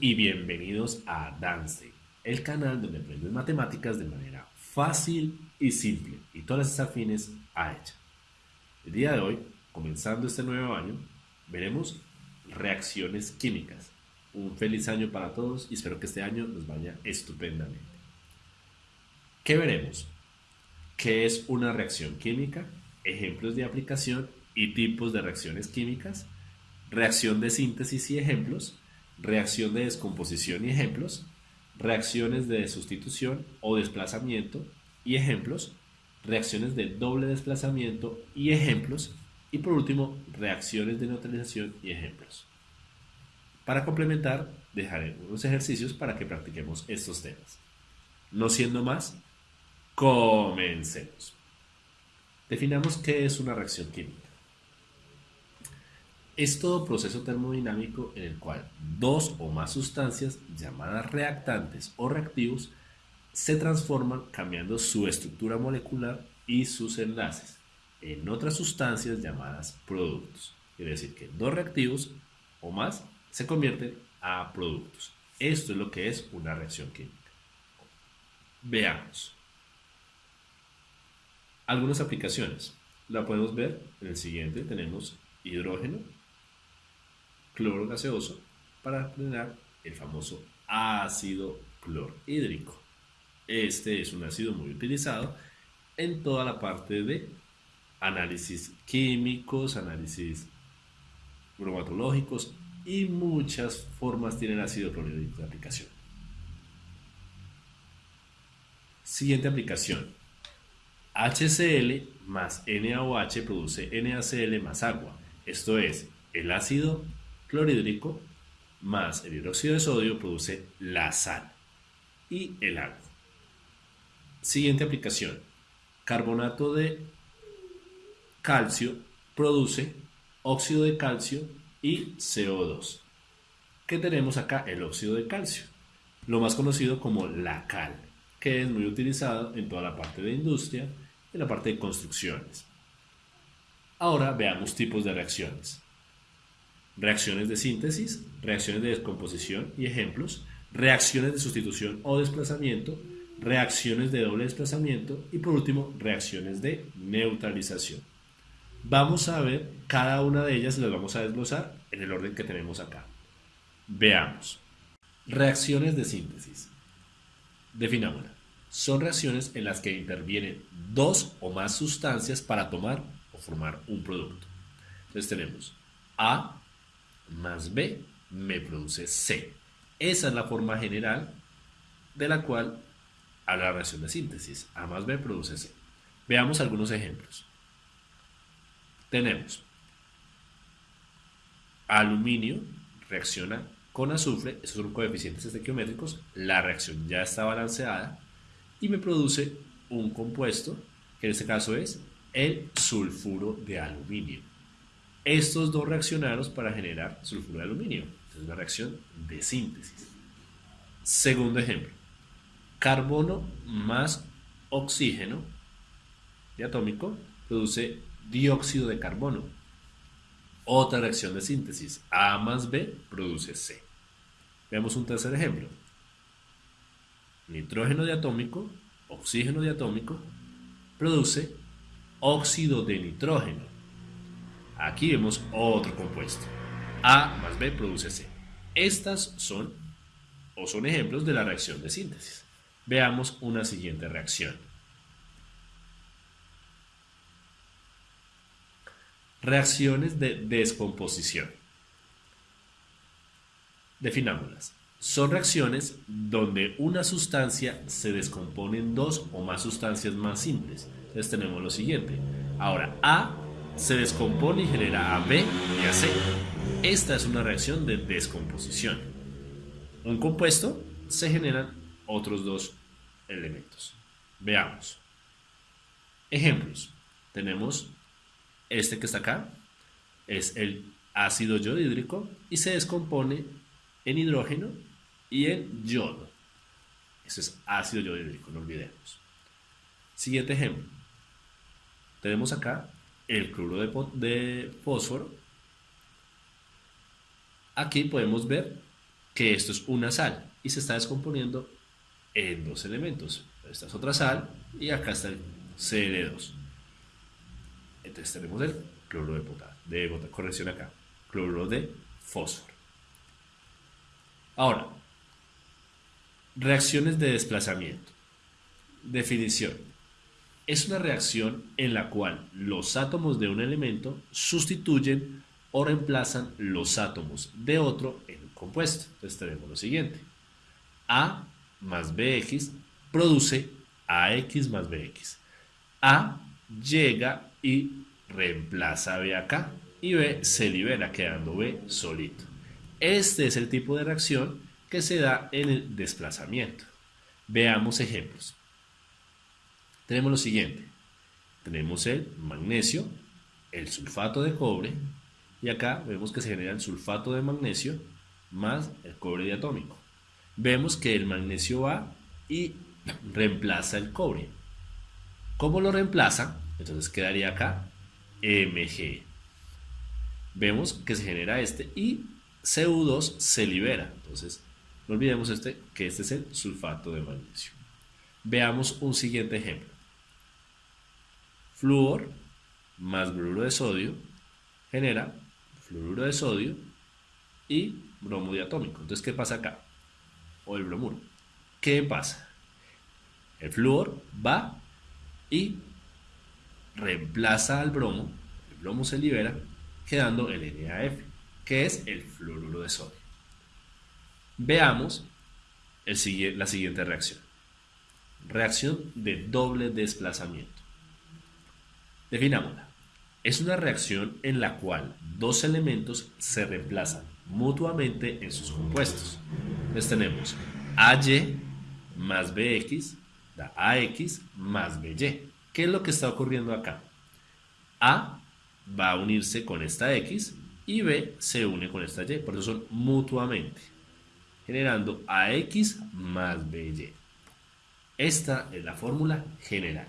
Y bienvenidos a Dance, el canal donde aprendes matemáticas de manera fácil y simple y todas las afines a ella. El día de hoy, comenzando este nuevo año, veremos reacciones químicas. Un feliz año para todos y espero que este año nos vaya estupendamente. ¿Qué veremos? ¿Qué es una reacción química? Ejemplos de aplicación y tipos de reacciones químicas. Reacción de síntesis y ejemplos reacción de descomposición y ejemplos, reacciones de sustitución o desplazamiento y ejemplos, reacciones de doble desplazamiento y ejemplos, y por último, reacciones de neutralización y ejemplos. Para complementar, dejaré unos ejercicios para que practiquemos estos temas. No siendo más, comencemos. Definamos qué es una reacción química es todo proceso termodinámico en el cual dos o más sustancias llamadas reactantes o reactivos se transforman cambiando su estructura molecular y sus enlaces en otras sustancias llamadas productos. Quiere decir que dos reactivos o más se convierten a productos. Esto es lo que es una reacción química. Veamos. Algunas aplicaciones. La podemos ver en el siguiente. Tenemos hidrógeno, cloro gaseoso para generar el famoso ácido clorhídrico. Este es un ácido muy utilizado en toda la parte de análisis químicos, análisis bromatológicos y muchas formas tiene el ácido clorhídrico de aplicación. Siguiente aplicación. HCl más NaOH produce NaCl más agua. Esto es, el ácido clorhídrico más el hidróxido de sodio produce la sal y el agua. Siguiente aplicación. Carbonato de calcio produce óxido de calcio y CO2. ¿Qué tenemos acá? El óxido de calcio, lo más conocido como la cal, que es muy utilizado en toda la parte de industria y la parte de construcciones. Ahora veamos tipos de reacciones reacciones de síntesis, reacciones de descomposición y ejemplos, reacciones de sustitución o desplazamiento, reacciones de doble desplazamiento y por último reacciones de neutralización. Vamos a ver cada una de ellas y las vamos a desglosar en el orden que tenemos acá. Veamos. Reacciones de síntesis. Definámosla. Son reacciones en las que intervienen dos o más sustancias para tomar o formar un producto. Entonces tenemos A más B me produce C. Esa es la forma general de la cual habla la reacción de síntesis. A más B produce C. Veamos algunos ejemplos. Tenemos aluminio reacciona con azufre, esos son coeficientes estequiométricos, la reacción ya está balanceada y me produce un compuesto, que en este caso es el sulfuro de aluminio estos dos reaccionaron para generar sulfuro de aluminio. Es una reacción de síntesis. Segundo ejemplo. Carbono más oxígeno diatómico produce dióxido de carbono. Otra reacción de síntesis. A más B produce C. Veamos un tercer ejemplo. Nitrógeno diatómico, oxígeno diatómico, produce óxido de nitrógeno Aquí vemos otro compuesto. A más B produce C. Estas son o son ejemplos de la reacción de síntesis. Veamos una siguiente reacción. Reacciones de descomposición. Definámoslas. Son reacciones donde una sustancia se descompone en dos o más sustancias más simples. Entonces tenemos lo siguiente. Ahora, A se descompone y genera a B y a C. Esta es una reacción de descomposición. Un compuesto se generan otros dos elementos. Veamos. Ejemplos. Tenemos este que está acá. Es el ácido yodhídrico y se descompone en hidrógeno y en yodo. Eso es ácido yodhídrico, no olvidemos. Siguiente ejemplo. Tenemos acá el cloruro de, fósforo. Aquí podemos ver que esto es una sal y se está descomponiendo en dos elementos. Esta es otra sal y acá está el Cl2. Entonces tenemos el cloruro de potasio, corrección acá, cloruro de fósforo. Ahora, reacciones de desplazamiento. Definición. Es una reacción en la cual los átomos de un elemento sustituyen o reemplazan los átomos de otro en un compuesto. Entonces tenemos lo siguiente. A más BX produce AX más BX. A llega y reemplaza a B acá y B se libera quedando B solito. Este es el tipo de reacción que se da en el desplazamiento. Veamos ejemplos. Tenemos lo siguiente. Tenemos el magnesio, el sulfato de cobre y acá vemos que se genera el sulfato de magnesio más el cobre diatómico. Vemos que el magnesio va y reemplaza el cobre. ¿Cómo lo reemplaza? Entonces quedaría acá Mg. Vemos que se genera este y Cu2 se libera. Entonces, no olvidemos este, que este es el sulfato de magnesio. Veamos un siguiente ejemplo. Flúor más bromuro de sodio genera fluoruro de sodio y bromo diatómico. Entonces, ¿qué pasa acá? O el bromuro. ¿Qué pasa? El flúor va y reemplaza al bromo, el bromo se libera, quedando el NaF, que es el fluoruro de sodio. Veamos la siguiente reacción. Reacción de doble desplazamiento. Definámosla. Es una reacción en la cual dos elementos se reemplazan mutuamente en sus compuestos. Entonces tenemos AY más BX da AX más BY. ¿Qué es lo que está ocurriendo acá? A va a unirse con esta X y B se une con esta Y, por eso son mutuamente, generando AX más BY. Esta es la fórmula general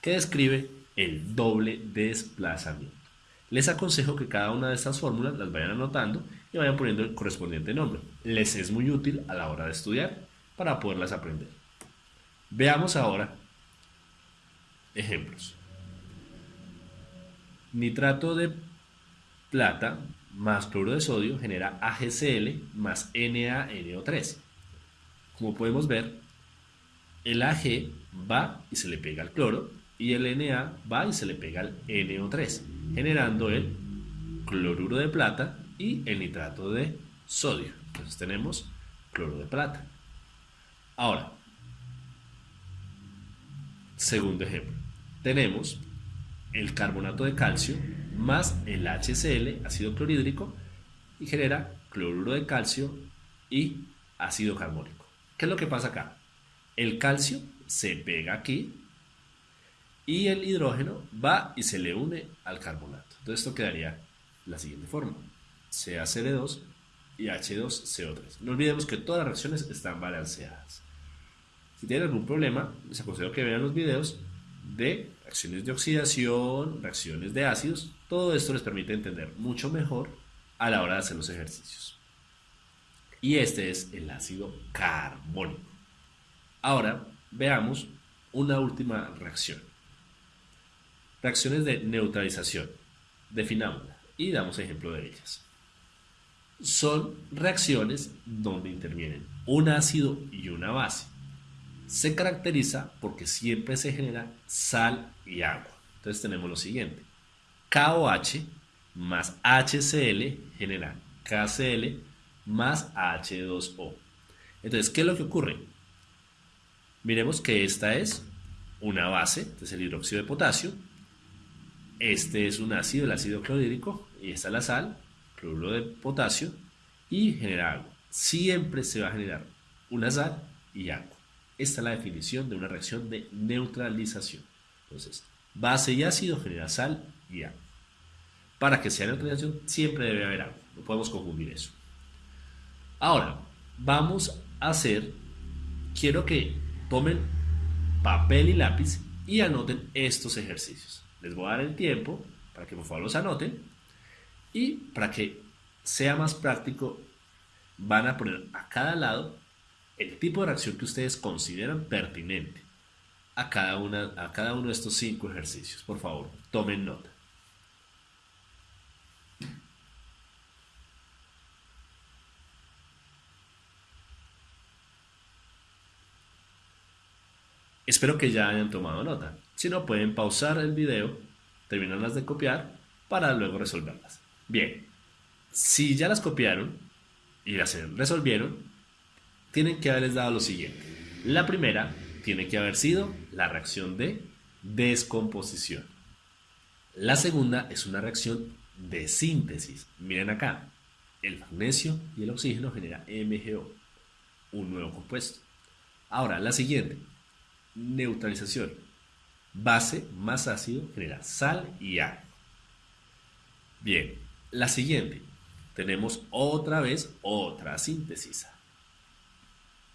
que describe el doble desplazamiento. Les aconsejo que cada una de estas fórmulas las vayan anotando y vayan poniendo el correspondiente nombre. Les es muy útil a la hora de estudiar para poderlas aprender. Veamos ahora ejemplos. Nitrato de plata más cloro de sodio genera AgCl más NaNO3. Como podemos ver, el Ag va y se le pega al cloro y el Na va y se le pega al NO3, generando el cloruro de plata y el nitrato de sodio. Entonces tenemos cloro de plata. Ahora, segundo ejemplo, tenemos el carbonato de calcio más el HCl, ácido clorhídrico, y genera cloruro de calcio y ácido carbónico. ¿Qué es lo que pasa acá? El calcio se pega aquí y el hidrógeno va y se le une al carbonato. Entonces esto quedaría la siguiente forma. CaCl2 y H2CO3. No olvidemos que todas las reacciones están balanceadas. Si tienen algún problema, les aconsejo que vean los videos de reacciones de oxidación, reacciones de ácidos. Todo esto les permite entender mucho mejor a la hora de hacer los ejercicios. Y este es el ácido carbónico. Ahora veamos una última reacción. Reacciones de neutralización. Definámosla y damos ejemplo de ellas. Son reacciones donde intervienen un ácido y una base. Se caracteriza porque siempre se genera sal y agua. Entonces tenemos lo siguiente. KOH más HCl genera KCl más H2O. Entonces, ¿qué es lo que ocurre? Miremos que esta es una base, entonces el hidróxido de potasio, este es un ácido, el ácido clorhídrico, y esta es la sal, cloruro de potasio, y genera agua. Siempre se va a generar una sal y agua. Esta es la definición de una reacción de neutralización. Entonces, base y ácido genera sal y agua. Para que sea neutralización, siempre debe haber agua. No podemos confundir eso. Ahora, vamos a hacer, quiero que tomen papel y lápiz y anoten estos ejercicios. Les voy a dar el tiempo para que por favor los anoten y para que sea más práctico van a poner a cada lado el tipo de reacción que ustedes consideran pertinente a cada, una, a cada uno de estos cinco ejercicios. Por favor, tomen nota. Espero que ya hayan tomado nota. Si no, pueden pausar el video, terminarlas de copiar para luego resolverlas. Bien, si ya las copiaron y las resolvieron, tienen que haberles dado lo siguiente. La primera tiene que haber sido la reacción de descomposición. La segunda es una reacción de síntesis. Miren acá, el magnesio y el oxígeno generan MgO, un nuevo compuesto. Ahora, la siguiente, neutralización. Base más ácido genera sal y agua. Bien, la siguiente, tenemos otra vez otra síntesis.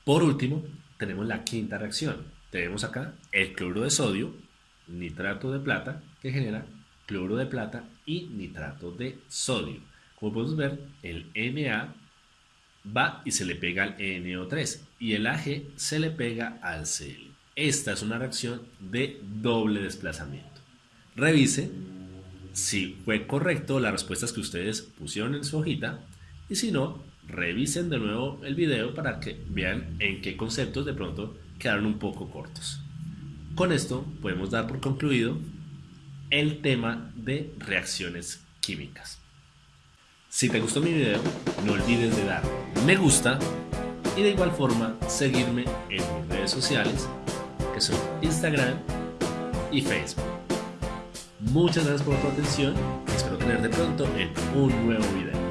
Por último, tenemos la quinta reacción. Tenemos acá el cloro de sodio, nitrato de plata, que genera cloro de plata y nitrato de sodio. Como podemos ver, el Na va y se le pega al NO3 y el Ag se le pega al Cl. Esta es una reacción de doble desplazamiento. Revise si fue correcto las respuestas que ustedes pusieron en su hojita y si no, revisen de nuevo el video para que vean en qué conceptos de pronto quedaron un poco cortos. Con esto podemos dar por concluido el tema de reacciones químicas. Si te gustó mi video, no olvides de dar me gusta y de igual forma seguirme en mis redes sociales que son Instagram y Facebook. Muchas gracias por tu atención y espero tenerte pronto en un nuevo video.